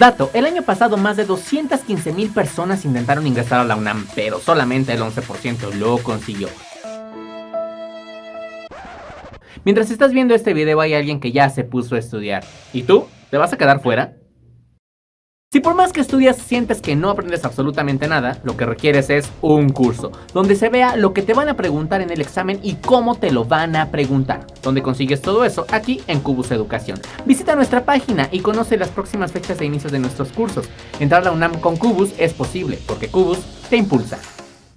Dato, el año pasado más de 215 mil personas intentaron ingresar a la UNAM, pero solamente el 11% lo consiguió. Mientras estás viendo este video hay alguien que ya se puso a estudiar. ¿Y tú? ¿Te vas a quedar fuera? Si por más que estudias sientes que no aprendes absolutamente nada, lo que requieres es un curso, donde se vea lo que te van a preguntar en el examen y cómo te lo van a preguntar. Donde consigues todo eso? Aquí en Cubus Educación. Visita nuestra página y conoce las próximas fechas de inicio de nuestros cursos. Entrar a UNAM con Cubus es posible, porque Cubus te impulsa.